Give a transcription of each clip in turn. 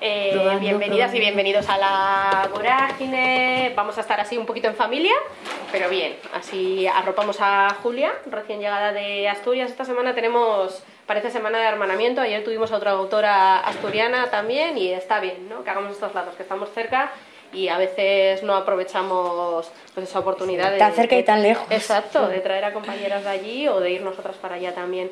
Eh, bienvenidas y bienvenidos a la vorágine. Vamos a estar así un poquito en familia, pero bien. Así arropamos a Julia, recién llegada de Asturias. Esta semana tenemos, parece semana de hermanamiento. Ayer tuvimos a otra autora asturiana también y está bien, ¿no? Que hagamos estos lados, que estamos cerca y a veces no aprovechamos pues, esa oportunidad de, tan cerca y tan lejos. Exacto, de traer a compañeras de allí o de ir nosotras para allá también.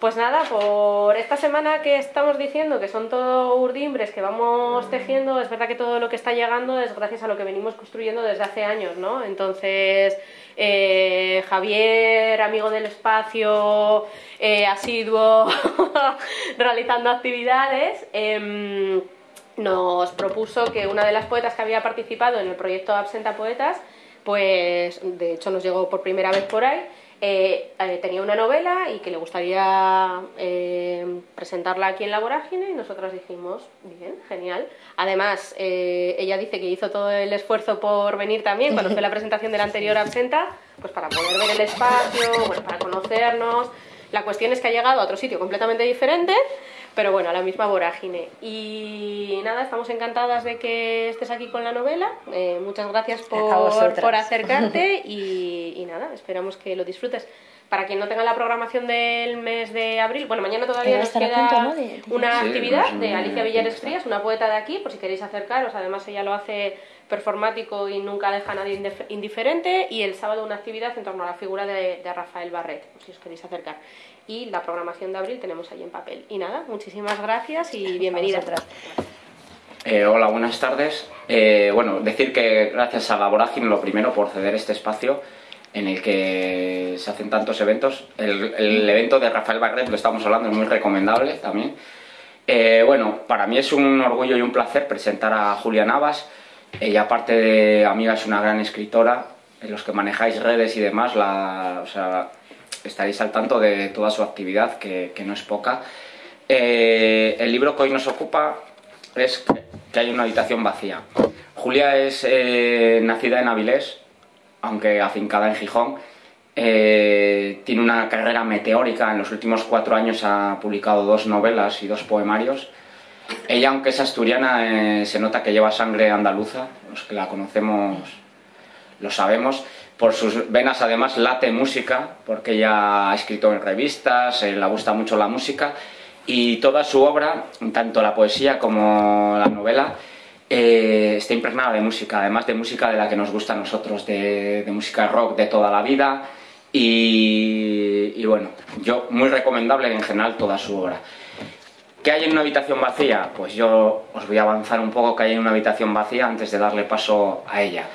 Pues nada, por esta semana que estamos diciendo que son todo urdimbres que vamos tejiendo, es verdad que todo lo que está llegando es gracias a lo que venimos construyendo desde hace años, ¿no? Entonces, eh, Javier, amigo del espacio, eh, asiduo, realizando actividades, em, nos propuso que una de las poetas que había participado en el proyecto Absenta Poetas, pues de hecho nos llegó por primera vez por ahí, eh, eh, tenía una novela y que le gustaría eh, presentarla aquí en la vorágine y nosotros dijimos, bien, genial. Además, ella dice que hizo todo el esfuerzo por venir también cuando fue la presentación de la anterior absenta, pues para poder ver el espacio, bueno, para conocernos. La cuestión es que ha llegado a otro sitio completamente diferente pero bueno, a la misma vorágine. Y nada, estamos encantadas de que estés aquí con la novela. Eh, muchas gracias por, por acercarte y, nada, esperamos que lo disfrutes. Para quien no tenga la programación del mes de abril, bueno, mañana todavía nos queda una actividad de Alicia Villares Frías, una poeta de aquí, por si queréis acercaros. Además, ella lo hace performático y nunca deja a nadie indiferente. Y el sábado una actividad en torno a la figura de, de Rafael Barret, si os queréis acercar y la programación de abril tenemos ahí en papel. Y nada, muchísimas gracias y bienvenida. Eh, hola, buenas tardes. Eh, bueno, decir que gracias a la Vorágine, lo primero, por ceder este espacio en el que se hacen tantos eventos. El, evento de Rafael Barret, lo estamos hablando, es muy recomendable también. Eh, bueno, para mí es un orgullo y un placer presentar a Julia Navas. Ella, aparte de amiga, es una gran escritora. En los que manejáis redes y demás, la, estaréis al tanto de toda su actividad, que, no es poca. Eh, el libro que hoy nos ocupa es que hay una habitación vacía. Julia es eh, nacida en Avilés, aunque afincada en Gijón. Eh, tiene una carrera meteórica, en los últimos cuatro años ha publicado dos novelas y dos poemarios. Ella, aunque es asturiana, se nota que lleva sangre andaluza, los que la conocemos lo sabemos. Por sus venas además late música, porque ella ha escrito en revistas, eh, le gusta mucho la música y toda su obra, tanto la poesía como la novela, eh, está impregnada de música, además de música de la que nos gusta a nosotros, de, música rock de toda la vida y, bueno, yo muy recomendable en general toda su obra. ¿Qué hay en una habitación vacía? Pues yo os voy a avanzar un poco que hay en una habitación vacía antes de darle paso a ella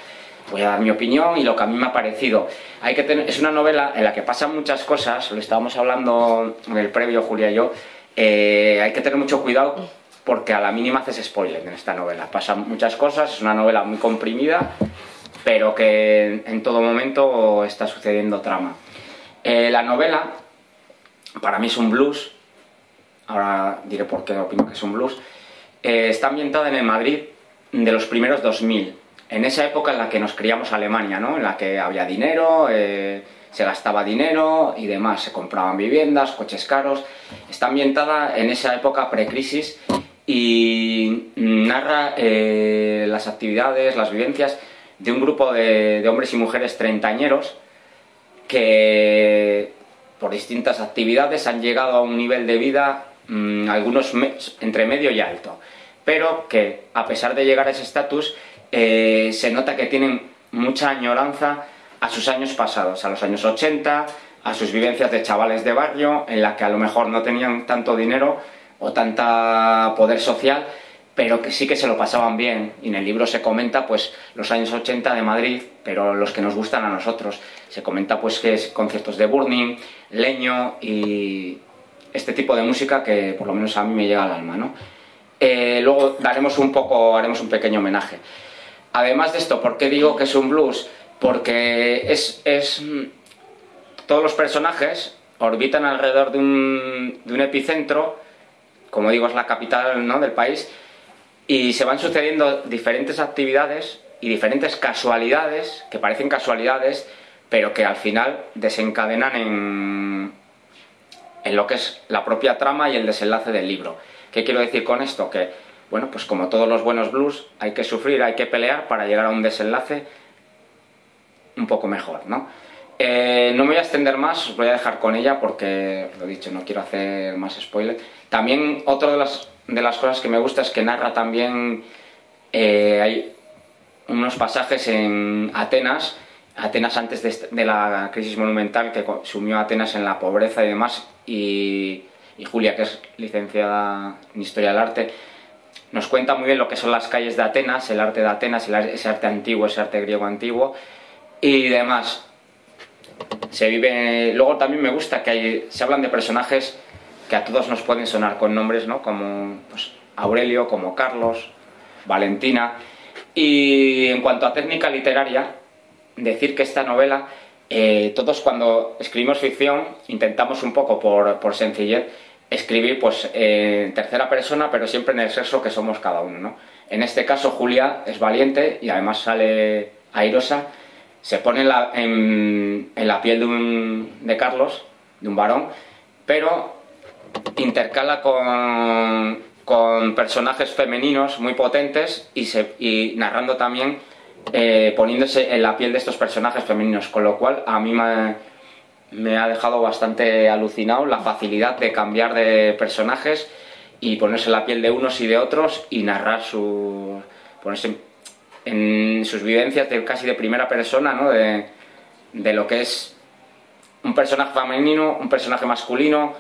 voy a dar mi opinión y lo que a mí me ha parecido. Hay que es una novela en la que pasan muchas cosas, lo estábamos hablando en el previo, Julia y yo, eh, hay que tener mucho cuidado porque a la mínima haces spoiler en esta novela. Pasan muchas cosas, es una novela muy comprimida, pero que en todo momento está sucediendo trama. Eh, la novela, para mí es un blues, ahora diré por qué opino que es un blues, eh, está ambientada en el Madrid de los primeros 2000 en esa época en la que nos criamos Alemania, ¿no? en la que había dinero, eh, se gastaba dinero y demás, se compraban viviendas, coches caros. Está ambientada en esa época precrisis y narra eh, las actividades, las vivencias de un grupo de, hombres y mujeres treintañeros que por distintas actividades han llegado a un nivel de vida, mm, algunos entre medio y alto, pero que a pesar de llegar a ese estatus, eh, se nota que tienen mucha añoranza a sus años pasados, a los años 80, a sus vivencias de chavales de barrio, en la que a lo mejor no tenían tanto dinero o tanta poder social, pero que sí que se lo pasaban bien. Y en el libro se comenta pues los años 80 de Madrid, pero los que nos gustan a nosotros. Se comenta pues que es conciertos de Burning, Leño y este tipo de música que por lo menos a mí me llega al alma, ¿no? Eh, luego daremos un poco, haremos un pequeño homenaje. Además de esto, ¿por qué digo que es un blues? Porque es, todos los personajes orbitan alrededor de un, epicentro, como digo, es la capital ¿no? del país, y se van sucediendo diferentes actividades y diferentes casualidades, que parecen casualidades, pero que al final desencadenan en, en lo que es la propia trama y el desenlace del libro. ¿Qué quiero decir con esto? Que bueno, pues como todos los buenos blues, hay que sufrir, hay que pelear para llegar a un desenlace un poco mejor, ¿no? Eh, no me voy a extender más, os voy a dejar con ella porque, lo dicho, no quiero hacer más spoiler. También otra de las, de las cosas que me gusta es que narra también, eh, hay unos pasajes en Atenas, Atenas antes de, la crisis monumental que sumió a Atenas en la pobreza y demás, y, Julia, que es licenciada en Historia del Arte, nos cuenta muy bien lo que son las calles de Atenas, el arte de Atenas, ese arte antiguo, ese arte griego antiguo y demás. Se vive. Luego también me gusta que hay, se hablan de personajes que a todos nos pueden sonar con nombres, ¿no? Como pues, Aurelio, como Carlos, Valentina. Y en cuanto a técnica literaria, decir que esta novela, eh, todos cuando escribimos ficción intentamos un poco por, por sencillez escribir pues en tercera persona, pero siempre en el sexo que somos cada uno, ¿no? En este caso Julia es valiente y además sale airosa, se pone en la, en, la piel de, un, de Carlos, de un varón, pero intercala con, con personajes femeninos muy potentes y narrando también, eh, poniéndose en la piel de estos personajes femeninos, con lo cual a mí me me ha dejado bastante alucinado la facilidad de cambiar de personajes y ponerse la piel de unos y de otros y narrar su ponerse en sus vivencias de casi de primera persona ¿no? de, de lo que es un personaje femenino, un personaje masculino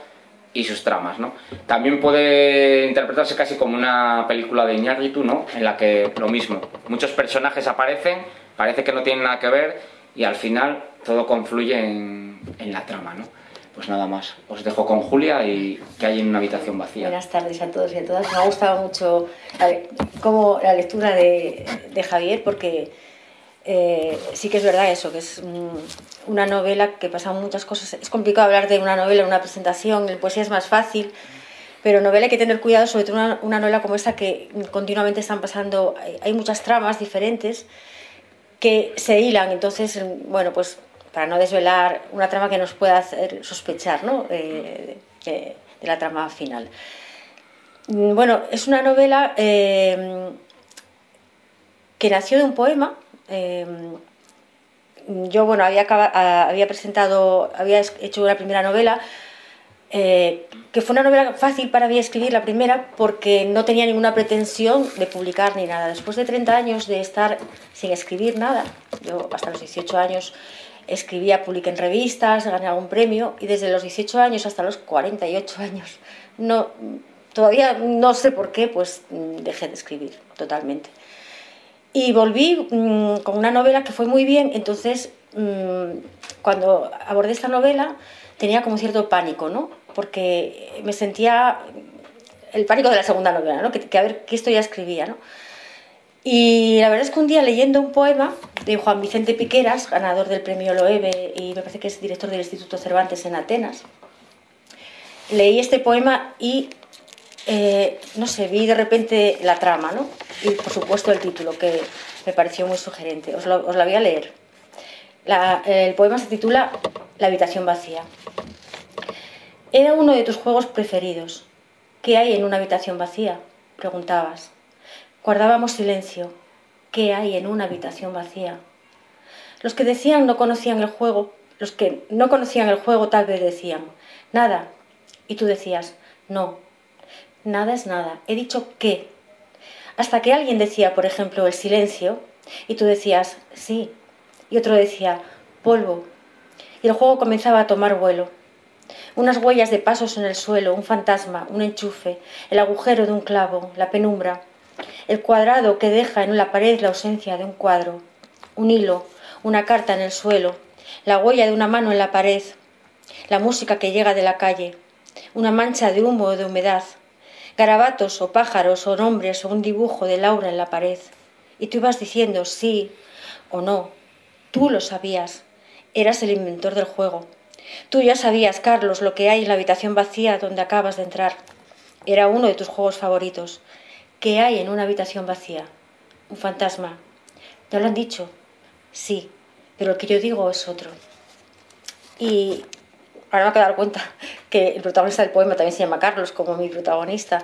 y sus tramas, ¿no? También puede interpretarse casi como una película de Iñárritu, ¿no? En la que lo mismo, muchos personajes aparecen, parece que no tienen nada que ver y al final todo confluye en, la trama, ¿no? Pues nada más, os dejo con Julia y que hay en una habitación vacía. Buenas tardes a todos y a todas. Me ha gustado mucho como la lectura de, Javier porque eh, sí que es verdad eso, que es una novela que pasa muchas cosas. Es complicado hablar de una novela en una presentación, en poesía es más fácil, pero novela hay que tener cuidado, sobre todo una, una novela como esta que continuamente están pasando, hay muchas tramas diferentes que se hilan. Entonces, bueno, pues para no desvelar una trama que nos pueda hacer sospechar ¿no? Eh, de, la trama final. Mm, bueno, es una novela eh, que nació de un poema. Eh, yo, bueno, había, había presentado, había hecho una primera novela eh, que fue una novela fácil para mí escribir la primera porque no tenía ninguna pretensión de publicar ni nada. Después de 30 años de estar sin escribir nada, yo hasta los 18 años escribía, publiqué en revistas, gané algún premio y desde los 18 años hasta los 48 años no, todavía no sé por qué, pues dejé de escribir totalmente. Y volví mm, con una novela que fue muy bien, entonces mm, cuando abordé esta novela tenía como cierto pánico, ¿no? porque me sentía el pánico de la segunda novela, ¿no? que, a ver qué esto ya escribía. ¿no? Y la verdad es que un día leyendo un poema de Juan Vicente Piqueras, ganador del premio Loewe y me parece que es director del Instituto Cervantes en Atenas, leí este poema y, eh, no sé, vi de repente la trama, ¿no? Y por supuesto el título, que me pareció muy sugerente. Os os la voy a leer. el poema se titula La habitación vacía. Era uno de tus juegos preferidos. ¿Qué hay en una habitación vacía? preguntabas. Guardábamos silencio. ¿Qué hay en una habitación vacía? Los que decían no conocían el juego, los que no conocían el juego tal vez decían, nada. Y tú decías, no, nada es nada. He dicho qué. Hasta que alguien decía, por ejemplo, el silencio, y tú decías, sí. Y otro decía, polvo. Y el juego comenzaba a tomar vuelo unas huellas de pasos en el suelo, un fantasma, un enchufe, el agujero de un clavo, la penumbra, el cuadrado que deja en la pared la ausencia de un cuadro, un hilo, una carta en el suelo, la huella de una mano en la pared, la música que llega de la calle, una mancha de humo o de humedad, garabatos o pájaros o nombres o un dibujo de Laura en la pared. Y tú ibas diciendo sí o no. Tú lo sabías. Eras el inventor del juego. Tú ya sabías, Carlos, lo que hay en la habitación vacía donde acabas de entrar. Era uno de tus juegos favoritos. ¿Qué hay en una habitación vacía? Un fantasma. ¿Te lo han dicho? Sí, pero el que yo digo es otro. Y ahora me acabo de dar cuenta que el protagonista del poema también se llama Carlos, como mi protagonista.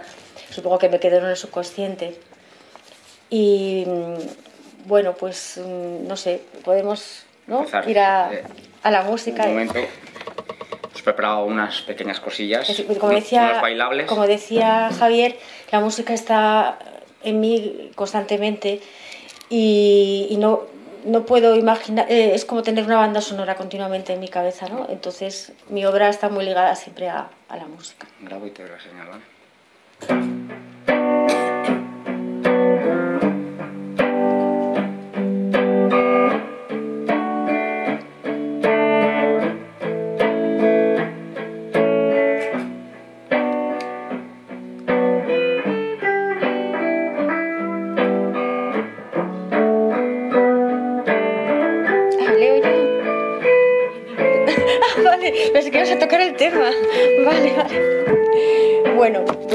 supongo que me quedó en el subconsciente. Y mm, bueno, pues mm, no sé, podemos ¿no? Empezar, ir a, eh, a la música. Un momento. Os he preparado unas pequeñas cosillas. Es- como, decía, bailables. como decía Javier, la música está en mí constantemente y, y no, no puedo imaginar, eh, es como tener una banda sonora continuamente en mi cabeza, ¿no? Entonces mi obra está muy ligada siempre a, a la música. Grabo y te doy la señal,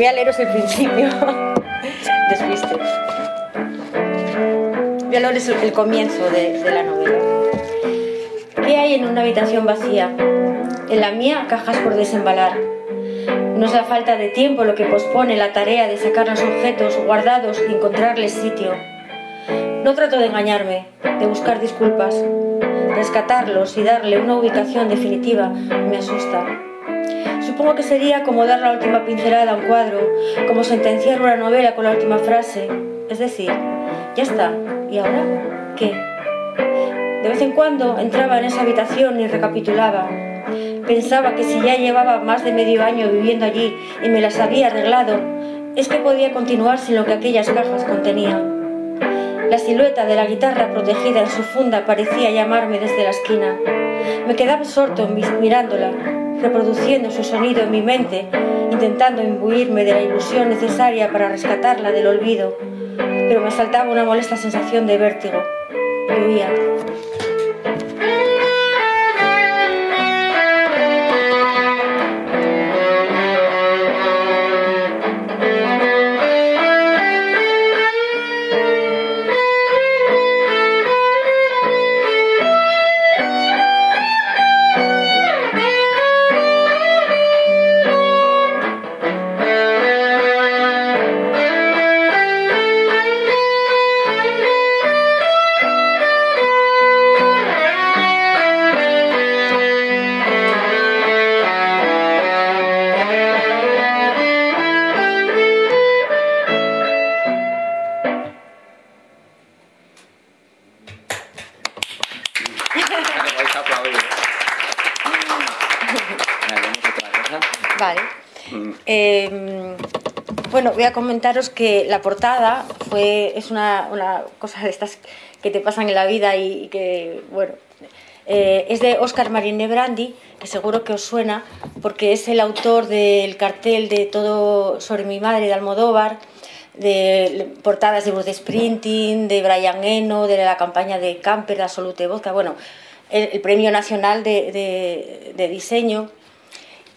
voy a leeros el principio. Despiste. Voy a leeros el, el comienzo de, de la novela. ¿Qué hay en una habitación vacía? En la mía, cajas por desembalar. No es la falta de tiempo lo que pospone la tarea de sacar los objetos guardados y encontrarles sitio. No trato de engañarme, de buscar disculpas. Rescatarlos y darle una ubicación definitiva me asusta. Supongo que sería como dar la última pincelada a un cuadro, como sentenciar una novela con la última frase. Es decir, ya está. ¿Y ahora qué? De vez en cuando entraba en esa habitación y recapitulaba. Pensaba que si ya llevaba más de medio año viviendo allí y me las había arreglado, es que podía continuar sin lo que aquellas cajas contenían. La silueta de la guitarra protegida en su funda parecía llamarme desde la esquina. Me quedaba absorto mirándola, reproduciendo su sonido en mi mente, intentando imbuirme de la ilusión necesaria para rescatarla del olvido, pero me asaltaba una molesta sensación de vértigo. Y voy a comentaros que la portada fue, es una, una cosa de estas que te pasan en la vida y, que, bueno, eh, es de Oscar Marine Brandi, que seguro que os suena, porque es el autor del cartel de Todo sobre mi madre de Almodóvar, de portadas de Bruce Sprinting, de Brian Eno, de la campaña de Camper, de Absolute Vodka, bueno, el, el premio nacional de, de- de diseño.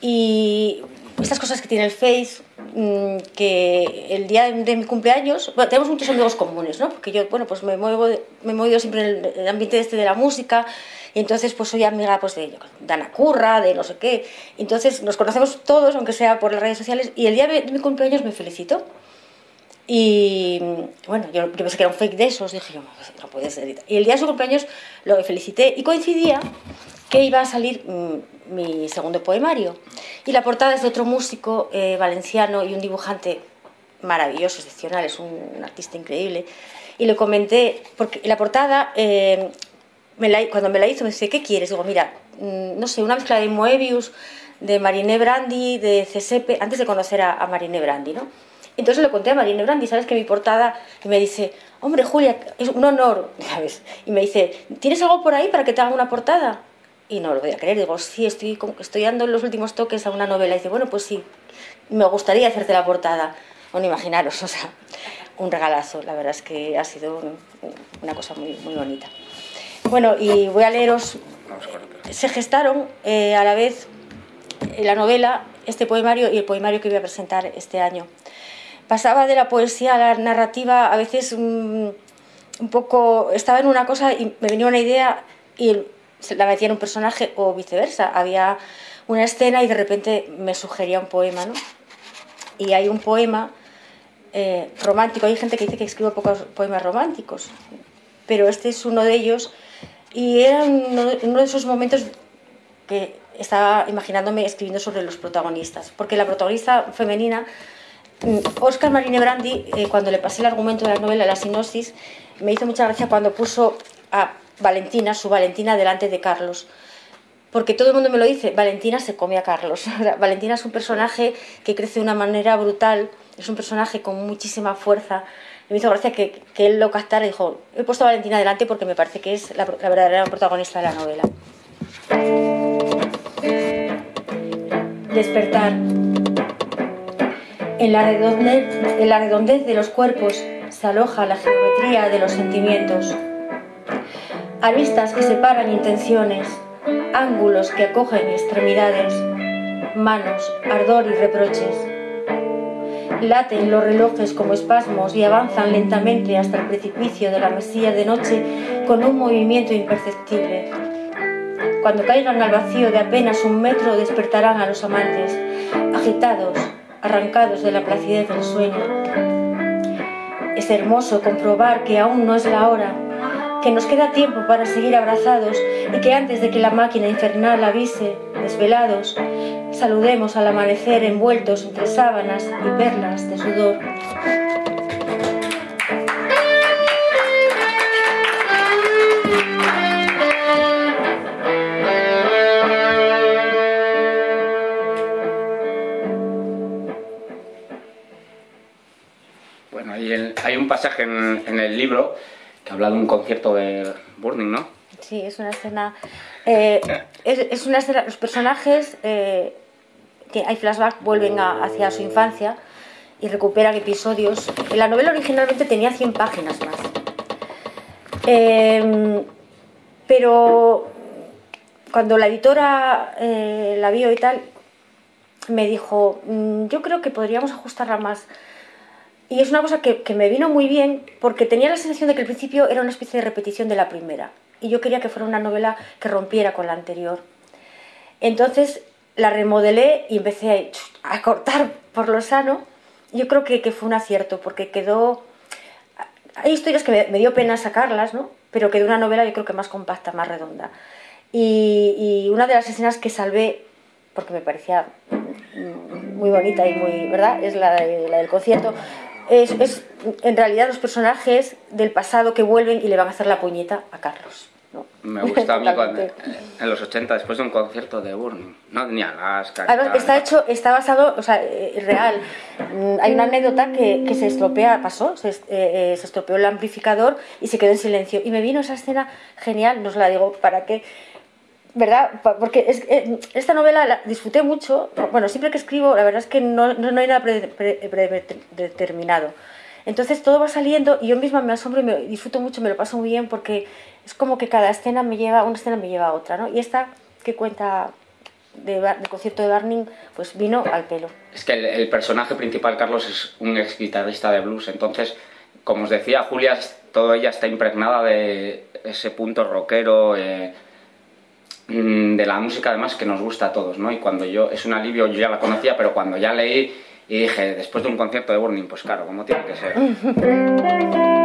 Y estas cosas que tiene el Face, mm, que el día de, mi cumpleaños, bueno, tenemos muchos amigos comunes, ¿no? Porque yo, bueno, pues me muevo, he movido siempre en el, ambiente este de la música, y entonces pues soy amiga pues de Dana Curra, de no sé qué, entonces nos conocemos todos, aunque sea por las redes sociales, y el día de, mi cumpleaños me felicito. Y bueno, yo, yo pensé que era un fake de esos, dije yo, no puede ser. Y el día de su cumpleaños lo felicité y coincidía que iba a salir mm, mi segundo poemario. Y la portada es de otro músico eh, valenciano y un dibujante maravilloso, excepcional, es un, un artista increíble. Y le comenté, porque la portada, eh, me la- cuando me la hizo, me dice, ¿qué quieres? Digo, mira, mm, no sé, una mezcla de Moebius, de Marine Brandi, de Cesepe, antes de conocer a, a Marine Brandi, ¿no? Entonces le conté a Marine Brandi, ¿sabes que mi portada? Y me dice, hombre, Julia, es un honor, ¿sabes? Y me dice, ¿tienes algo por ahí para que te haga una portada? Y no lo voy a creer, digo, sí, estoy, estoy dando los últimos toques a una novela. Y dice, bueno, pues sí, me gustaría hacerte la portada. Bueno, imaginaros, o sea, un regalazo, la verdad es que ha sido un- una cosa muy, muy bonita. Bueno, y voy a leeros, se gestaron eh, a la vez eh, la novela, este poemario y el poemario que voy a presentar este año. Pasaba de la poesía a la narrativa, a veces mm, un poco, estaba en una cosa y me venía una idea y la metía en un personaje o viceversa. Había una escena y de repente me sugería un poema, ¿no? Y hay un poema eh, romántico. Hay gente que dice que escribo pocos poemas románticos, pero este es uno de ellos. Y era uno, de esos momentos que estaba imaginándome escribiendo sobre los protagonistas, porque la protagonista femenina, Oscar Marine Brandi, eh, cuando le pasé el argumento de la novela, la sinopsis, me hizo mucha gracia cuando puso a Valentina, su Valentina, delante de Carlos. Porque todo el mundo me lo dice, Valentina se come a Carlos. Valentina es un personaje que crece de una manera brutal, es un personaje con muchísima fuerza. Me hizo gracia que, que él lo captara y dijo, he puesto a Valentina delante porque me parece que es la, verdadera protagonista de la novela. Despertar. En la redondez de los cuerpos se aloja la geometría de los sentimientos. Aristas que separan intenciones, ángulos que acogen extremidades, manos, ardor y reproches. Laten los relojes como espasmos y avanzan lentamente hasta el precipicio de la mesilla de noche con un movimiento imperceptible. Cuando caigan al vacío de apenas un metro despertarán a los amantes, agitados, arrancados de la placidez del sueño. Es hermoso comprobar que aún no es la hora, que nos queda tiempo para seguir abrazados y que antes de que la máquina infernal avise, desvelados, saludemos al amanecer envueltos entre sábanas y perlas de sudor. Bueno, hay, un pasaje en el libro que habla de un concierto de Burning, ¿no? Sí, es una escena. eh, es, es una escena. Los personajes. eh, que hay flashback, vuelven a- hacia su infancia y recuperan episodios. La novela originalmente tenía 100 páginas más. Eh, pero cuando la editora eh, la vio y tal, me dijo: "Mm, Yo creo que podríamos ajustarla más. Y es una cosa que, que me vino muy bien porque tenía la sensación de que el principio era una especie de repetición de la primera. Y yo quería que fuera una novela que rompiera con la anterior. Entonces la remodelé y empecé a, a cortar por lo sano. Yo creo que, que fue un acierto porque quedó... Hay historias que me, me dio pena sacarlas, ¿no? Pero quedó una novela yo creo que más compacta, más redonda. Y, y una de las escenas que salvé, porque me parecía muy bonita y muy, ¿verdad? Es la, de- la del concierto. Es, es en realidad los personajes del pasado que vuelven y le van a hacer la puñeta a Carlos. ¿no? Me gusta a mí cuando, Totalmente. en los 80, después de un concierto de Burning. No, ni Alaska. Además, está hecho, está basado, o sea, eh, real. Mm, Hay una anécdota que, que se estropea, pasó, se, eh, eh, se estropeó el amplificador y se quedó en silencio. Y me vino esa escena genial, no os la digo para que, ¿verdad? Porque es, eh, esta novela la disfruté mucho. Bueno, siempre que escribo, la verdad es que no, no, hay nada pre- pre- predeterminado. Entonces todo va saliendo y yo misma me asombro y me disfruto mucho, me lo paso muy bien porque es como que cada escena me lleva, una escena me lleva a otra, ¿no? Y esta que cuenta de, del concierto de Barning, pues vino al pelo. Es que el, el personaje principal, Carlos, es un ex guitarrista de blues. Entonces, como os decía, Julia, toda ella está impregnada de ese punto rockero, eh, de la música además que nos gusta a todos, ¿no? Y cuando yo, es un alivio, yo ya la conocía, pero cuando ya leí y dije, después de un concierto de Burning, pues claro, como tiene que ser.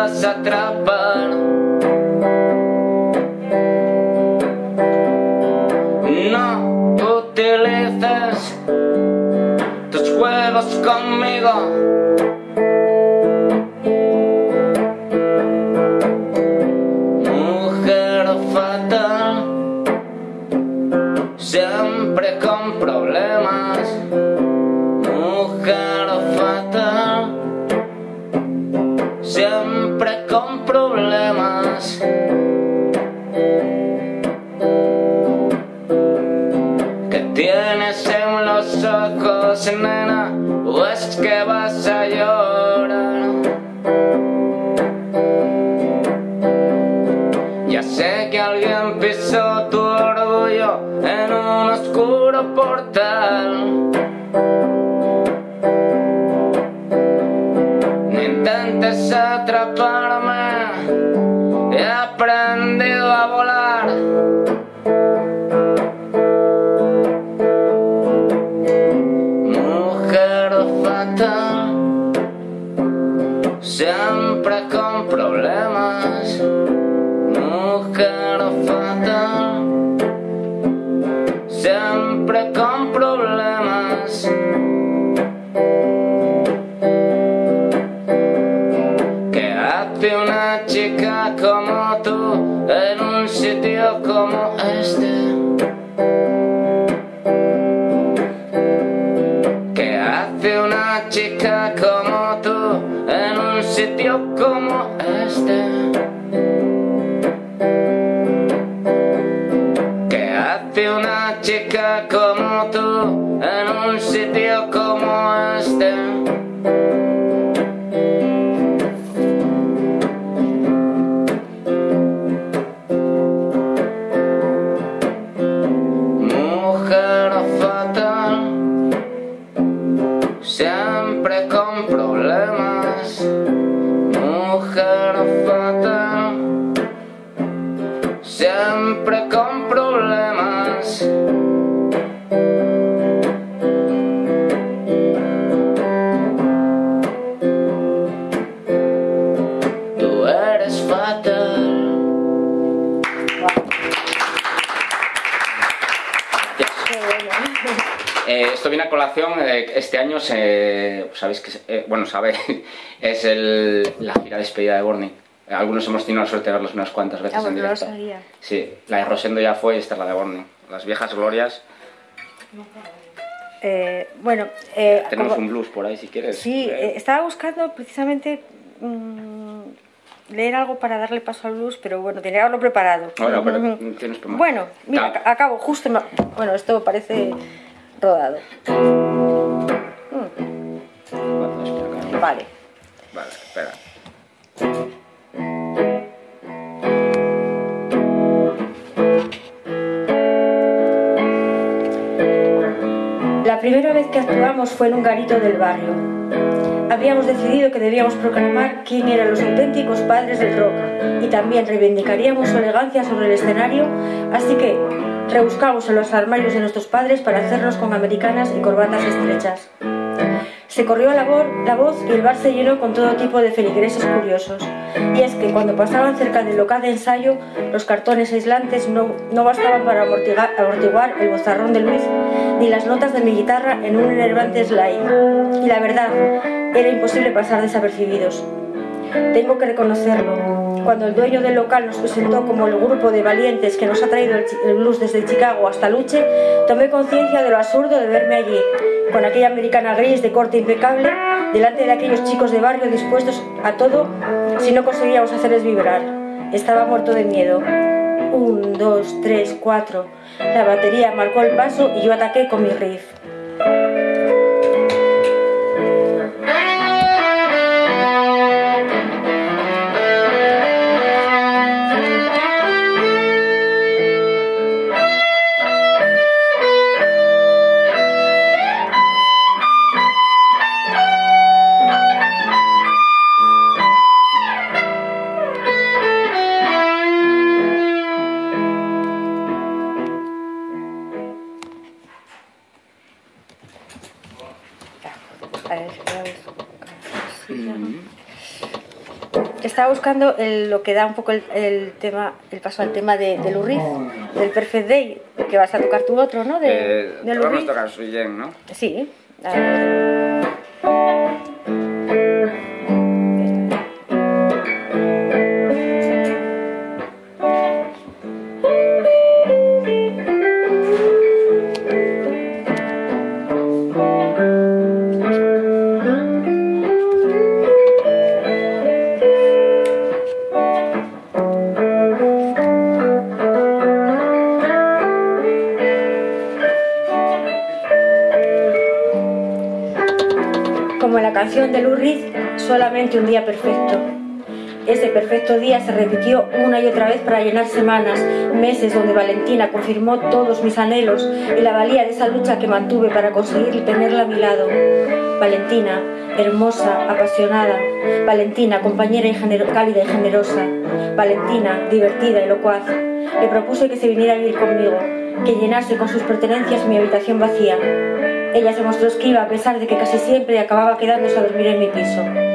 dejas atrapar. No utilices tus juegos conmigo. Mujer fatal, siempre con problemas. Mujer fatal. Siempre siempre con problemas. Que tienes en los ojos negros. Sabéis que, eh, bueno, sabéis, es el- la gira de despedida de Borny. Algunos hemos tenido la suerte de verlos unas cuantas veces Ah, en bueno, no lo directo. sabía. Sí, la de Rosendo ya fue y esta es la de Borny. Las viejas glorias. Eh, bueno, eh, Tenemos como- un blues por ahí si quieres. Sí, estaba buscando precisamente mm, leer algo para darle paso al blues, pero bueno, tenía algo preparado. Bueno, pero Mm. tienes. Bueno, mira, acabo justo. Bueno, esto parece rodado. Vale. Vale, espera. La primera vez que actuamos fue en un garito del barrio. Habíamos decidido que debíamos proclamar quién eran los auténticos padres del rock y también reivindicaríamos su elegancia sobre el escenario, así que rebuscamos en los armarios de nuestros padres para hacernos con americanas y corbatas estrechas. Se corrió la, la voz y el bar se llenó con todo tipo de feligreses curiosos. Y es que cuando pasaban cerca del local de ensayo, los cartones aislantes no, no bastaban para amortigar- amortiguar el bozarrón de Luis ni las notas de mi guitarra en un enervante slide. Y la verdad, era imposible pasar desapercibidos. Tengo que reconocerlo. Cuando el dueño del local nos presentó como el grupo de valientes que nos ha traído el, blues desde Chicago hasta Luche, tomé conciencia de lo absurdo de verme allí, con aquella americana gris de corte impecable, delante de aquellos chicos de barrio dispuestos a todo si no conseguíamos hacerles vibrar. Estaba muerto de miedo. Un, dos, tres, cuatro. La batería marcó el paso y yo ataqué con mi riff. Buscando el- lo que da un poco el, el tema, el paso al tema de, de Lou Reed, del Perfect Day, que vas a tocar tú otro, ¿no? De, Eh, vamos a tocar Sui Jen, ¿no? Sí. A ver. Perfecto día se repitió una y otra vez para llenar semanas, meses donde Valentina confirmó todos mis anhelos y la valía de esa lucha que mantuve para conseguir tenerla a mi lado. Valentina, hermosa, apasionada. Valentina, compañera y cálida y generosa. Valentina, divertida y locuaz. Le propuse que se viniera a vivir conmigo, que llenase con sus pertenencias mi habitación vacía. Ella se mostró esquiva a pesar de que casi siempre acababa quedándose a dormir en mi piso.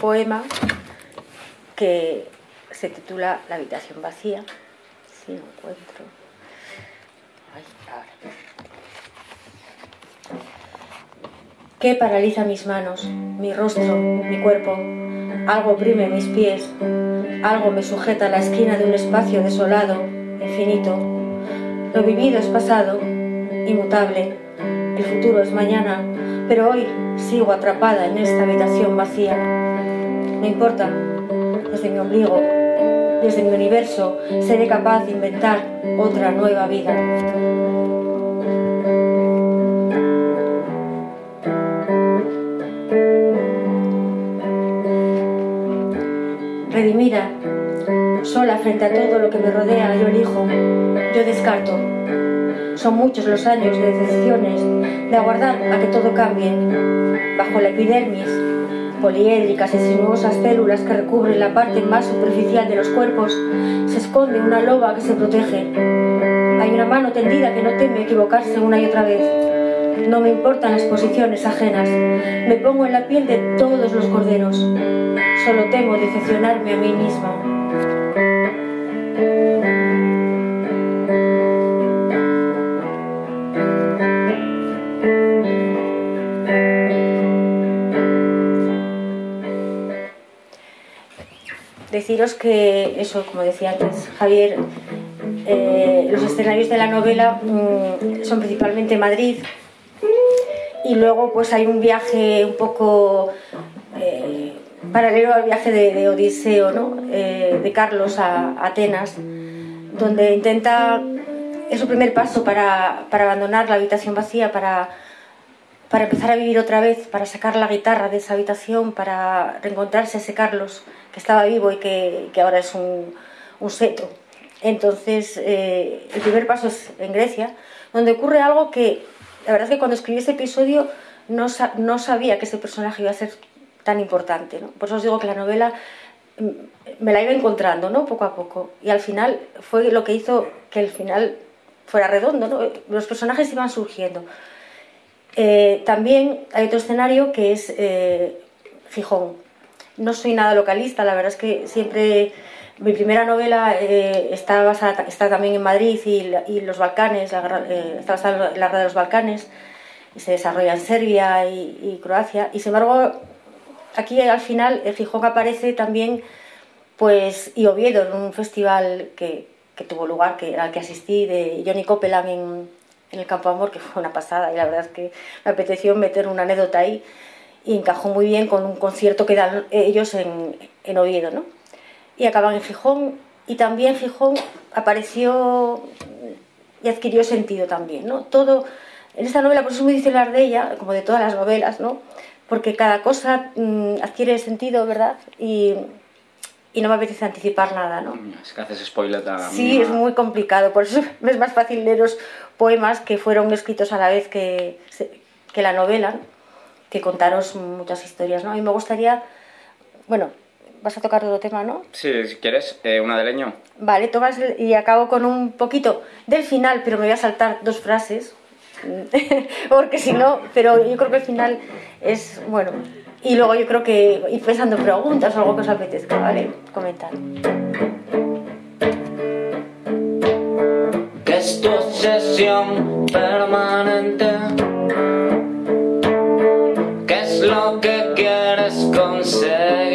Poema que se titula La habitación vacía. Si encuentro. ¿Qué paraliza mis manos, mi rostro, mi cuerpo? Algo oprime mis pies, algo me sujeta a la esquina de un espacio desolado, infinito. Lo vivido es pasado, inmutable, el futuro es mañana, pero hoy sigo atrapada en esta habitación vacía. No importa, desde mi ombligo, desde mi universo, seré capaz de inventar otra nueva vida. Redimida, sola frente a todo lo que me rodea, yo elijo, yo descarto. Son muchos los años de decepciones, de aguardar a que todo cambie. Bajo la epidermis, poliédricas y sinuosas células que recubren la parte más superficial de los cuerpos, se esconde una loba que se protege. Hay una mano tendida que no teme equivocarse una y otra vez. No me importan las posiciones ajenas. Me pongo en la piel de todos los corderos. Solo temo decepcionarme a mí misma. Deciros que eso, como decía antes Javier, eh, los escenarios de la novela mm, son principalmente Madrid y luego pues hay un viaje un poco eh, paralelo al viaje de, Odiseo, ¿no? Eh, de Carlos a, Atenas, donde intenta, es su primer paso para, para abandonar la habitación vacía, para, para empezar a vivir otra vez, para sacar la guitarra de esa habitación, para reencontrarse ese Carlos que estaba vivo y que, ahora es un, seto. Entonces, eh, el primer paso es en Grecia, donde ocurre algo que, la verdad es que cuando escribí ese episodio no, no sabía que ese personaje iba a ser tan importante. ¿no? Por eso os digo que la novela mm, me la iba encontrando, ¿no? Poco a poco. Y al final fue lo que hizo que el final fuera redondo. Los personajes iban surgiendo. Eh, también hay otro escenario que es eh, Gijón. No soy nada localista, la verdad es que siempre mi primera novela eh, está, está también en Madrid y, los Balcanes, la, eh, está basada en la guerra de los Balcanes, y se desarrolla en Serbia y, Croacia. Y sin embargo, aquí al final el Gijón aparece también, pues, y Oviedo, en un festival que, que tuvo lugar, que, al que asistí, de Johnny Copeland en, en el Campo Amor, que fue una pasada, y la verdad es que me apeteció meter una anécdota ahí y encajó muy bien con un concierto que dan ellos en, en Oviedo, ¿no? y acaban en Gijón y también Gijón apareció y adquirió sentido también, ¿no? Todo, en esta novela, por eso muy difícil hablar de ella, como de todas las novelas, ¿no? Porque cada cosa mm, adquiere sentido, ¿verdad? Y, y, no me apetece anticipar nada, ¿no? Es que haces spoiler también. Sí, es muy complicado, por eso es más fácil leeros poemas que fueron escritos a la vez que, que la novela, que contaros muchas historias, ¿no? Y me gustaría, bueno, vas a tocar otro tema, ¿no? Sí, si quieres, eh, una de leño. Vale, tomas y acabo con un poquito del final, pero me voy a saltar dos frases, porque si no, pero yo creo que el final es, bueno, y luego yo creo que ir pensando preguntas o algo que os apetezca, ¿vale? Comentar. Que es tu obsesión permanente? lo que quieres conseguir.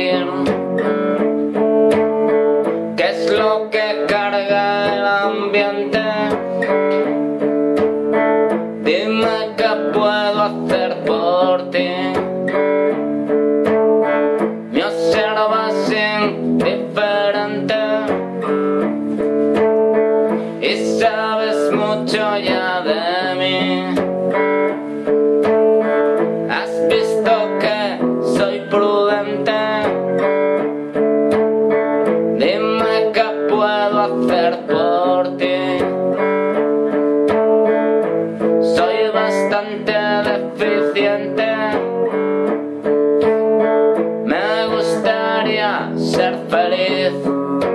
ser feliz.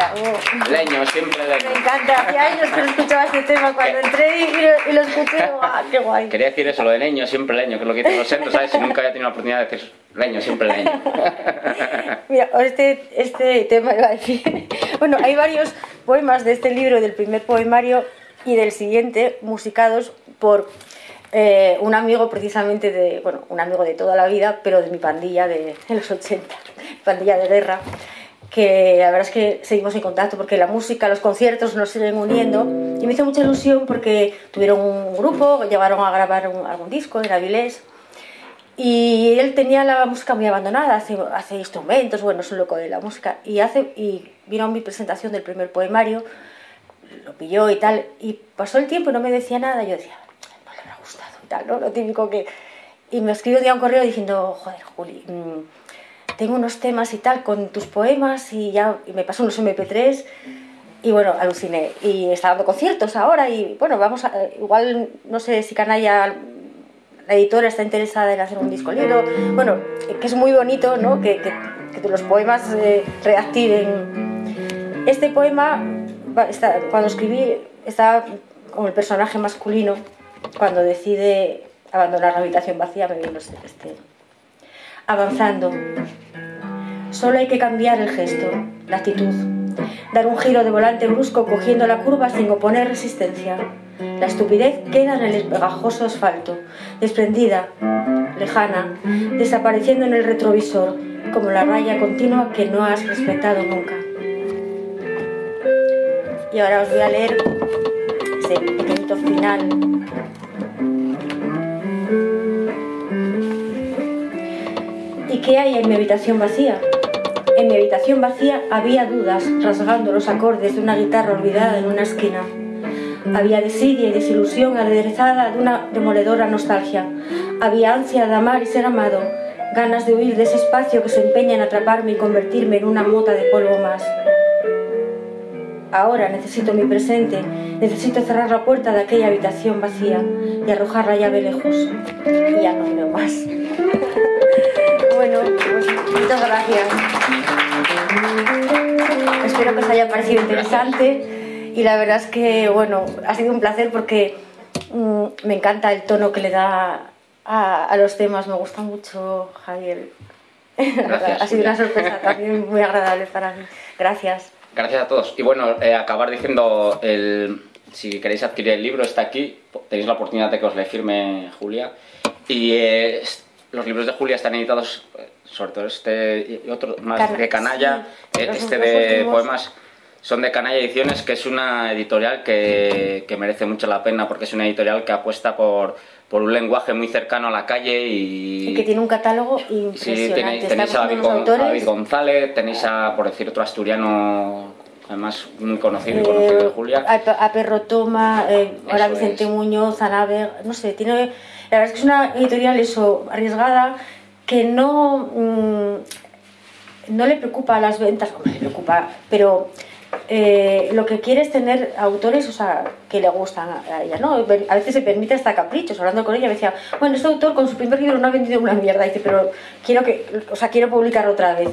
conseguir? Leño, siempre leño. Me encanta, hacía años que no escuchaba este tema. Cuando entré y lo, escuché, ¡ah, qué guay! Quería decir eso, lo de leño, siempre leño, que es lo que dicen los centros, ¿sabes? Si nunca había tenido la oportunidad de decir leño, siempre leño. Mira, este, este tema iba a decir. Bueno, hay varios poemas de este libro, del primer poemario y del siguiente, musicados por eh, un amigo precisamente de, bueno, un amigo de toda la vida, pero de mi pandilla de, de los 80, pandilla de guerra que la verdad es que seguimos en contacto porque la música, los conciertos nos siguen uniendo. Y me hizo mucha ilusión porque tuvieron un grupo, llevaron a grabar algún disco en Avilés. Y él tenía la música muy abandonada, hace, hace instrumentos, bueno, es un loco de la música. Y, hace, y vino a mi presentación del primer poemario, lo pilló y tal. Y pasó el tiempo y no me decía nada, yo decía, no le habrá gustado y tal, ¿no? Lo típico que... Y me escribió un día un correo diciendo, joder, Juli... Mmm, tengo unos temas y tal con tus poemas y ya me pasó unos MP3 y bueno, aluciné. Y está dando conciertos ahora y bueno, vamos a, igual no sé si Canalla la editora está interesada en hacer un disco libro, bueno, que es muy bonito, ¿no? Que, que, que los poemas eh, reactiven. Este poema, está, cuando escribí, estaba con el personaje masculino, cuando decide abandonar la habitación vacía, me vino este, este. Avanzando. Solo hay que cambiar el gesto, la actitud, dar un giro de volante brusco cogiendo la curva sin oponer resistencia. La estupidez queda en el pegajoso asfalto, desprendida, lejana, desapareciendo en el retrovisor, como la raya continua que no has respetado nunca. Y ahora os voy a leer ese pequeñito final. Qué hay en mi habitación vacía? En mi habitación vacía había dudas rasgando los acordes de una guitarra olvidada en una esquina. Había desidia y desilusión aderezada de una demoledora nostalgia. Había ansia de amar y ser amado, ganas de huir de ese espacio que se empeña en atraparme y convertirme en una mota de polvo más. Ahora necesito mi presente, necesito cerrar la puerta de aquella habitación vacía y arrojar la llave lejos. Y ya no veo más. Bueno, pues muchas gracias. Espero que os haya parecido interesante y la verdad es que, bueno, ha sido un placer porque mmm, me encanta el tono que le da a, a los temas, me gusta mucho, Javier. Gracias, ha sido una sorpresa también muy agradable para mí. Gracias. Gracias a todos. Y bueno, eh, acabar diciendo, el, si queréis adquirir el libro, está aquí. Tenéis la oportunidad de que os le firme Julia. Y eh, los libros de Julia están editados, eh, sobre todo este y otro más de Canalla, sí, eh, este de últimos. poemas. Son de Canalla Ediciones, que es una editorial que, que merece mucho la pena porque es una editorial que apuesta por, por un lenguaje muy cercano a la calle y, Y que tiene un catálogo Sí, impresionante. tenéis, Está tenéis a, David, autores, González, tenéis a, por decir otro asturiano, además muy conocido y conocido de eh, Julia. a, a Perro Toma, eh, ahora Vicente es. Muñoz, Anaber, no sé, tiene, la verdad es que es una editorial eso, arriesgada, que no, mm, no le preocupa las ventas, hombre, le preocupa, pero eh, lo que quiere es tener autores, o sea, que le gustan a ella, ¿no? A veces se permite hasta caprichos, hablando con ella me decía, bueno, este autor con su primer libro no ha vendido una mierda, dice, pero quiero que, o sea, quiero publicarlo otra vez.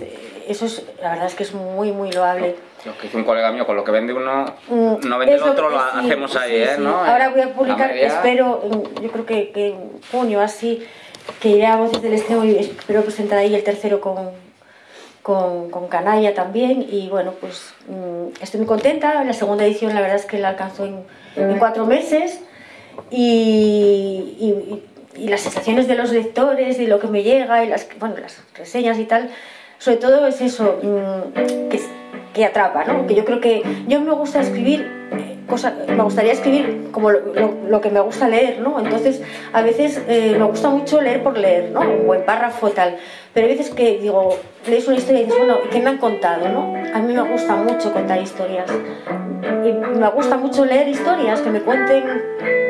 Eso es, la verdad es que es muy, muy loable. Lo que dice un colega mío, con lo que vende uno, Mm, no vende el otro, lo sí, hacemos ahí, sí, ¿eh? ¿no? Ahora voy a publicar, media- espero, en- yo creo que, que en junio así, que iré a Voces del Extremo y espero presentar ahí el tercero con, con, con Canalla también. Y bueno, pues mm, estoy muy contenta. La segunda edición, la verdad es que la alcanzó en, en cuatro meses. Y, y- y las sensaciones de los lectores y lo que me llega y las, bueno, las reseñas y tal, sobre todo es eso, mm, que, que atrapa, ¿no? Que yo creo que yo me gusta escribir eh, cosas, me gustaría escribir como lo, lo- lo que me gusta leer, ¿no? Entonces, a veces eh, me gusta mucho leer por leer, ¿no? Un buen párrafo tal, pero hay veces que digo, lees una historia y dices, bueno, ¿qué me han contado, no? A mí me gusta mucho contar historias y me gusta mucho leer historias que me cuenten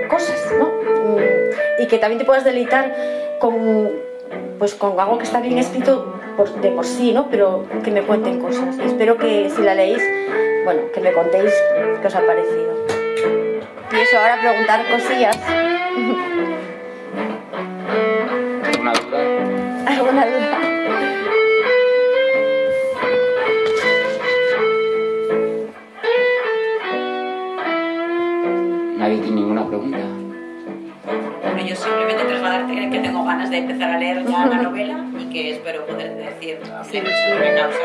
cosas, ¿no? Mm, Y que también te puedas deleitar con, pues, con algo que está bien escrito por- de por sí, ¿no? Pero que me cuenten cosas. Espero que si la leéis, bueno, que me contéis qué os ha parecido. Y eso, ahora preguntar cosillas. Una duda. ¿Alguna duda? Nadie tiene ninguna pregunta. Bueno, yo simplemente trasladarte que tengo ganas de empezar a leer ya la novela que espero poder decir Sí, que sí. causa.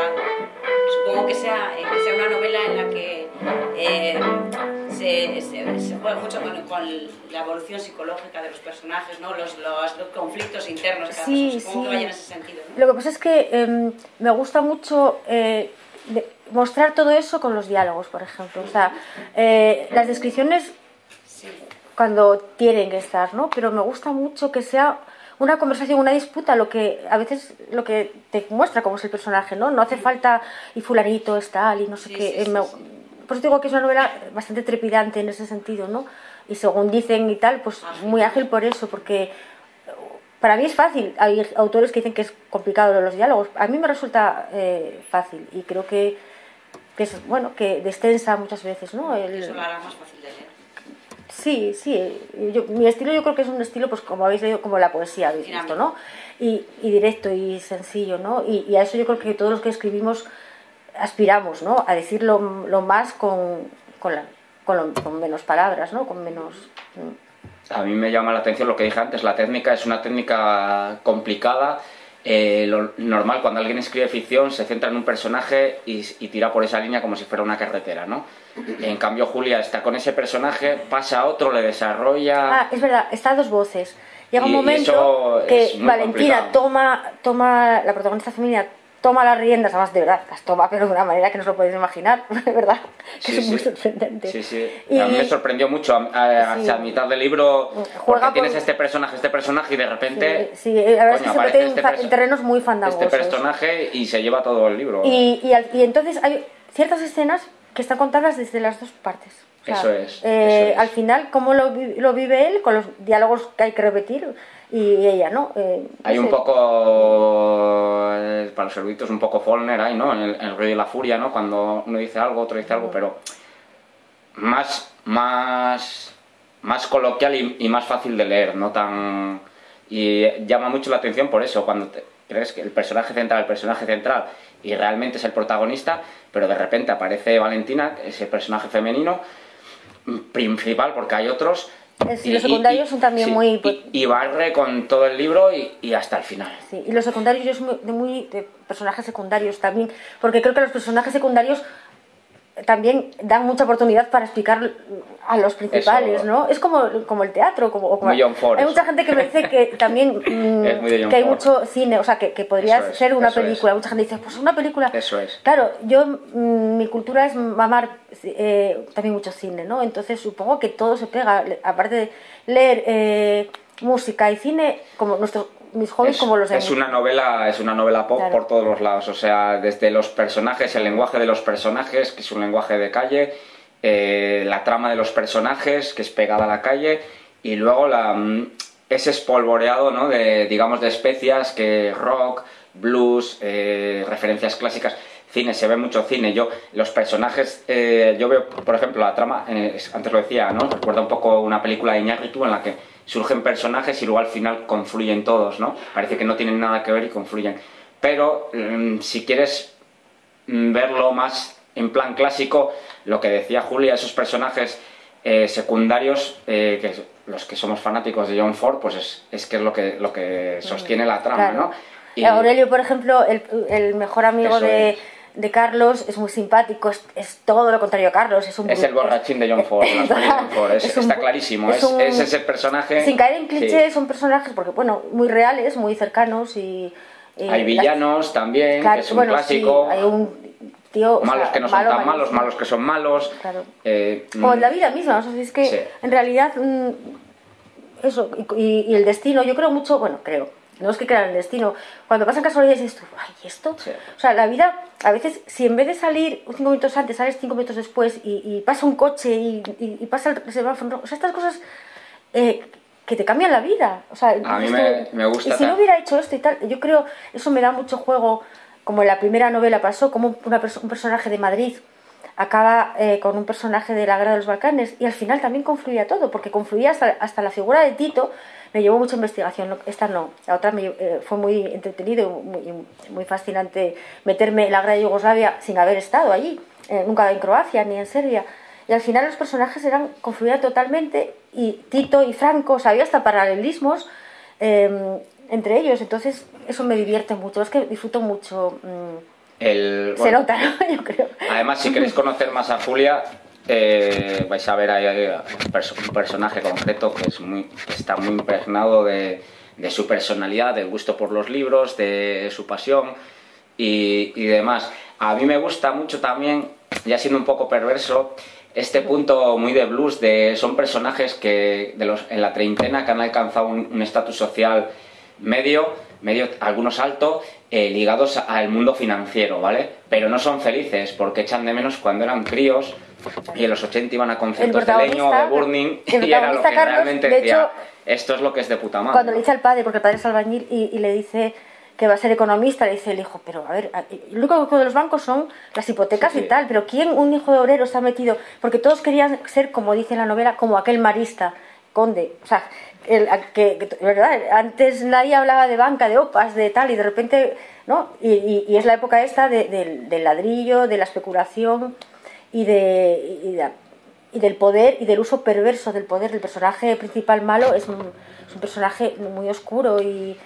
Supongo que sea, eh, que sea una novela en la que eh, se, se, se juega mucho con, con la evolución psicológica de los personajes, ¿no? los, los, los conflictos internos. que Sí. Supongo sí. que vaya en ese sentido. ¿no? Lo que pasa es que em, me gusta mucho eh, de- mostrar todo eso con los diálogos, por ejemplo. O sea, eh, las descripciones cuando tienen que estar, ¿no? Pero me gusta mucho que sea una conversación, una disputa, lo que a veces lo que te muestra cómo es el personaje, ¿no? No hace falta y fulanito es tal y no sé Sí, qué. sí, eh, sí. Por eso digo que es una novela bastante trepidante en ese sentido, ¿no? Y según dicen y tal, pues Ágil. muy ágil por eso, porque para mí es fácil. Hay autores que dicen que es complicado los diálogos. A mí me resulta eh, fácil y creo que, que es, bueno, que descensa muchas veces, ¿no? El- Eso lo hará más fácil de leer. Sí, sí. Yo- mi estilo yo creo que es un estilo, pues como habéis leído, como la poesía, habéis visto, ¿no? Y, y directo y sencillo, ¿no? Y, y a eso yo creo que todos los que escribimos aspiramos, ¿no? A decir lo, lo más con, con, la- con lo- con menos palabras, ¿no? Con menos... mm. A mí me llama la atención lo que dije antes, la técnica es una técnica complicada. Eh, lo normal cuando alguien escribe ficción se centra en un personaje y, y tira por esa línea como si fuera una carretera, ¿no? En cambio Julia está con ese personaje, pasa a otro, le desarrolla... Ah, es verdad, está a dos voces. Llega un Y- momento que Valentina complicado. toma, toma, la protagonista femenina toma las riendas, además de verdad, las toma, pero de una manera que no os lo podéis imaginar, de verdad, que Sí, es muy sorprendente. Sí, sí. Y- A mí me sorprendió mucho a- a- Sí. mitad del libro Juega porque tienes este personaje, este personaje y de repente... Sí, la verdad es que se mete en, este terrenos muy fandangosos. Este personaje y se lleva todo el libro. Y, y, al- y entonces hay ciertas escenas que están contadas desde las dos partes. Eso es, eh, eso es. Al final, cómo lo, lo vive él, con los diálogos que hay que repetir, y ella, ¿no? Eh, Hay un sé. poco, eh, para los eruditos, un poco Follner ahí, ¿no? En el, en el ruido y la furia, ¿no? Cuando uno dice algo, otro dice algo, pero más, más, más coloquial y, y más fácil de leer, no tan... Y llama mucho la atención por eso, cuando te- crees que el personaje central, el personaje central, y realmente es el protagonista, pero de repente aparece Valentina, ese personaje femenino, principal, porque hay otros... Sí, los secundarios son también muy- pues Y, y barre con todo el libro y, y hasta el final. Sí, y los secundarios, yo soy muy, de muy de personajes secundarios también, porque creo que los personajes secundarios también dan mucha oportunidad para explicar a los principales, Eso. ¿no? Es como, como el teatro, como, como- Muy John Ford, hay mucha gente que me dice que también mm, que hay mucho cine, o sea, que, que podría es, ser una es. película. Mucha gente dice, pues una película. Eso es. Claro, yo mm, mi cultura es mamar eh, también mucho cine, ¿no? Entonces supongo que todo se pega, aparte de leer eh, música y cine, como nuestros mis hobbies es, como los de es una novela es una novela pop Claro. por todos los lados o sea desde los personajes el lenguaje de los personajes que es un lenguaje de calle eh, la trama de los personajes que es pegada a la calle y luego la mm, ese espolvoreado no de digamos de especias que rock blues eh, referencias clásicas cine se ve mucho cine. Yo los personajes eh, yo veo por ejemplo la trama eh, es- antes lo decía no recuerda un poco una película de Iñárritu en la que surgen personajes y luego al final confluyen todos, ¿no? Parece que no tienen nada que ver y confluyen. Pero mm, si quieres mm, verlo más en plan clásico, lo que decía Julia, esos personajes eh, secundarios, eh, que los que somos fanáticos de John Ford, pues es, es que es lo que, lo que sostiene la trama, Claro. ¿no? Y- Aurelio, por ejemplo, el, el mejor amigo de, es. De Carlos, es muy simpático, es, es todo lo contrario a Carlos. Es, un es el borrachín de John Ford, de John Ford, es- Es un- está clarísimo, es, un- es ese personaje... Sin caer en sí. clichés, son personajes, porque bueno, muy reales, muy cercanos y... y Hay la- villanos también, que es un bueno, clásico. sí, hay un tío... o malos sea, que no son malo, tan malos, malos que son malos. Claro. Eh, O en mm, la vida misma, o sea, es que Sí. en realidad mm, eso, y, y- y el destino, yo creo mucho, bueno, creo, no es que crea en el destino, cuando pasan casualidades dices tú, ay, ¿y esto? Sí. O sea, la vida, a veces, si en vez de salir cinco minutos antes, sales cinco minutos después y, y pasa un coche y, y- y pasa el semáforo, o sea, estas cosas eh, que te cambian la vida. O sea, A mí me- gusta Y si no hubiera hecho esto y tal, yo creo, eso me da mucho juego, como en la primera novela pasó, como una perso- un personaje de Madrid acaba eh, con un personaje de la guerra de los Balcanes y al final también confluía todo, porque confluía hasta, hasta la figura de Tito, me llevó mucha investigación, esta no, la otra me, eh, fue muy entretenido muy, muy fascinante meterme en la guerra de Yugoslavia sin haber estado allí, eh, nunca en Croacia ni en Serbia. Y al final los personajes eran confluían totalmente y Tito y Franco, o sea, había hasta paralelismos eh, entre ellos, entonces eso me divierte mucho, es que disfruto mucho. mm, el, se nota, ¿no? Yo creo. Además, si queréis conocer más a Julia, eh, vais a ver ahí eh, un, perso- un personaje concreto que, es muy, que está muy impregnado de, su personalidad, del gusto por los libros, de su pasión y, demás. A mí me gusta mucho también, ya siendo un poco perverso, este punto muy de blues de son personajes que de los, en la treintena que han alcanzado un estatus social medio, medio algunos alto, eh, ligados al mundo financiero, ¿vale? Pero no son felices porque echan de menos cuando eran críos y en los 80 iban a conciertos de Leño de Burning el y era lo que Carlos, realmente de decía, hecho, esto es lo que es de puta madre. Cuando le dice al padre, porque el padre es albañil, y, y le dice que va a ser economista, le dice el hijo, pero a ver, lo único que de los bancos son las hipotecas y tal, pero ¿quién, un hijo de obrero, está metido? Porque todos querían ser, como dice la novela, como aquel marista, conde, o sea, el, que, ¿verdad? Antes nadie hablaba de banca, de opas, de tal, y de repente, ¿no? Y, y, es la época esta de, del ladrillo, de la especulación y, de, y, del poder y del uso perverso del poder. El personaje principal malo es un, es un personaje muy oscuro y,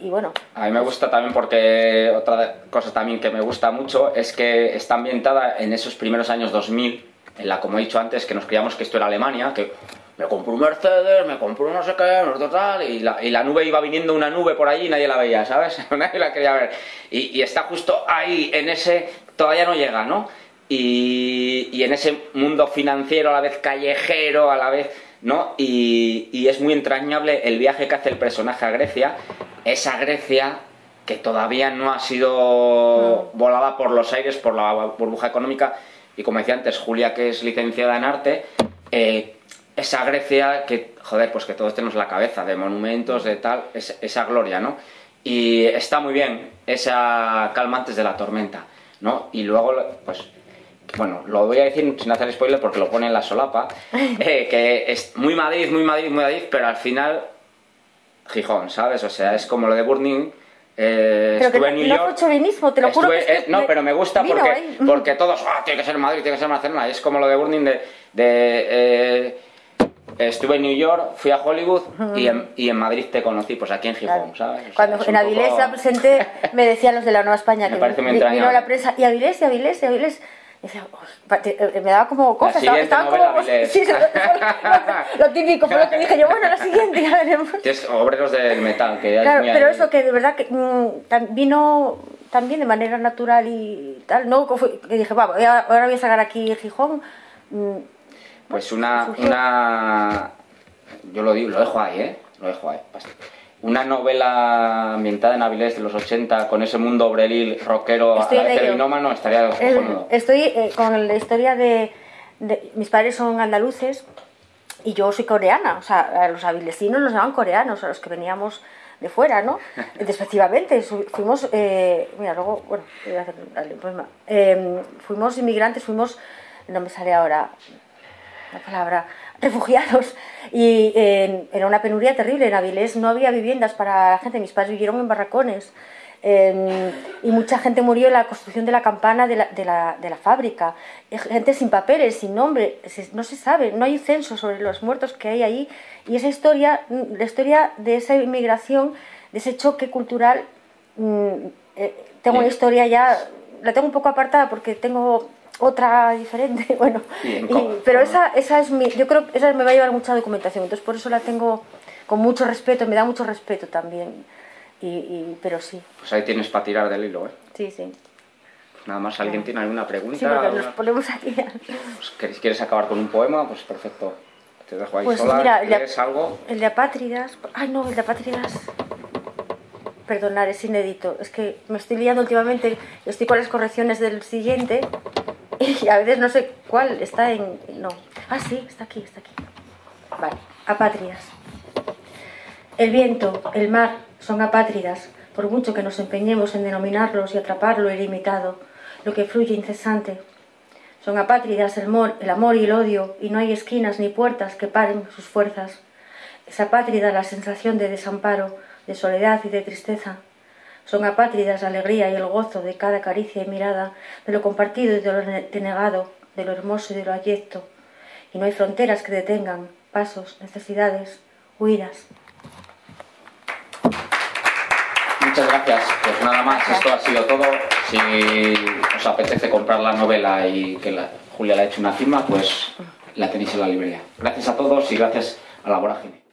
y bueno. A mí me gusta también porque otra cosa también que me gusta mucho es que está ambientada en esos primeros años 2000, en la, como he dicho antes, que nos creíamos que esto era Alemania, que me compró un Mercedes, me compró no sé qué, no total, y la, y la nube iba viniendo una nube por allí y nadie la veía, ¿sabes? nadie la quería ver. Y, y, está justo ahí, en ese, todavía no llega, ¿no? Y, y, en ese mundo financiero, a la vez callejero, a la vez, ¿no? Y, y es muy entrañable el viaje que hace el personaje a Grecia, esa Grecia que todavía no ha sido volada por los aires, por la burbuja económica, y como decía antes, Julia, que es licenciada en arte, eh, esa Grecia que, joder, pues que todos tenemos la cabeza de monumentos, de tal, esa gloria, ¿no? Y está muy bien esa calma antes de la tormenta, ¿no? Y luego, pues, bueno, lo voy a decir sin hacer spoiler porque lo pone en la solapa, eh, que es muy Madrid, muy Madrid, muy Madrid, pero al final Gijón, ¿sabes? O sea, es como lo de Burning. Eh, pero estuve que en New York. No te lo juro que eh, no, pero me gusta porque, porque todos, ah, tiene que ser Madrid, tiene que ser Barcelona. Es como lo de Burning de, de eh, Estuve en New York, fui a Hollywood y, en, y, en, Madrid te conocí, pues aquí en Gijón, ¿sabes? Cuando en Avilés poco... presenté, me decían los de la Nueva España me que parece muy vino la prensa, y Avilés, y Avilés, y Avilés. Decía, me daba como cosas, la estaban como. Sí, lo, típico, fue lo que dije yo, bueno, la siguiente ya veremos. Tienes obreros del metal, que Claro, pero ahí. eso que de verdad que mm, vino también de manera natural y tal, ¿no? Que dije, va, ahora voy a sacar aquí Gijón. Mm, pues una, una. Yo lo digo, lo dejo ahí, ¿eh? Lo dejo ahí. Una novela ambientada en Avilés de los 80 con ese mundo obreril, rockero, terminómano, estaría cojonudo. Estoy eh, con la historia de, de, Mis padres son andaluces y yo soy coreana. O sea, a los avilesinos los llaman coreanos, a los que veníamos de fuera, ¿no? Despectivamente, fuimos, eh, mira, luego, bueno, voy a hacer dale, pues, eh, fuimos inmigrantes, fuimos, no me sale ahora, la palabra, refugiados. Y eh, era una penuria terrible. En Avilés no había viviendas para la gente. Mis padres vivieron en barracones. Eh, y mucha gente murió en la construcción de la campana de la, de, la, de la, fábrica. Gente sin papeles, sin nombre. No se sabe, no hay censo sobre los muertos que hay ahí. Y esa historia, la historia de esa inmigración, de ese choque cultural, mm, eh, tengo una historia ya, la tengo un poco apartada porque tengo otra diferente, bueno, y, pero esa, esa es mi, yo creo que esa me va a llevar mucha documentación, entonces por eso la tengo con mucho respeto, me da mucho respeto también, y, y pero sí. Pues ahí tienes para tirar del hilo, ¿eh? Sí, sí. Nada más, ¿alguien tiene alguna pregunta? Sí, porque nos ponemos aquí. Pues, ¿Quieres acabar con un poema? Pues perfecto. Te dejo ahí pues sola, mira, el de, algo? El de Apátridas, ay no, el de Apátridas perdonar, es inédito. Es que me estoy liando últimamente, estoy con las correcciones del siguiente y a veces no sé cuál está en... No. Ah, sí, está aquí, está aquí. Vale, apátridas. El viento, el mar, son apátridas, por mucho que nos empeñemos en denominarlos y atrapar lo ilimitado, lo que fluye incesante. Son apátridas el, mor, el amor y el odio, y no hay esquinas ni puertas que paren sus fuerzas. Es apátrida la sensación de desamparo, de soledad y de tristeza. Son apátridas la alegría y el gozo de cada caricia y mirada, de lo compartido y de lo denegado, de lo hermoso y de lo abyecto. Y no hay fronteras que detengan pasos, necesidades, huidas. Muchas gracias. Pues nada más, esto ha sido todo. Si os apetece comprar la novela y que la, Julia le ha hecho una firma, pues la tenéis en la librería. Gracias a todos y gracias a la vorágine.